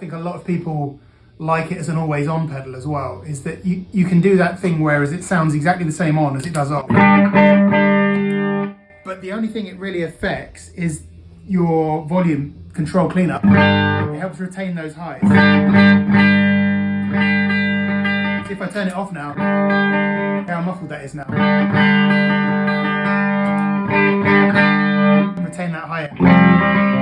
think a lot of people like it as an always on pedal as well, is that you, you can do that thing whereas it sounds exactly the same on as it does off. But the only thing it really affects is your volume control cleanup. It helps retain those highs. So if I turn it off now, how muffled that is now. Retain that higher.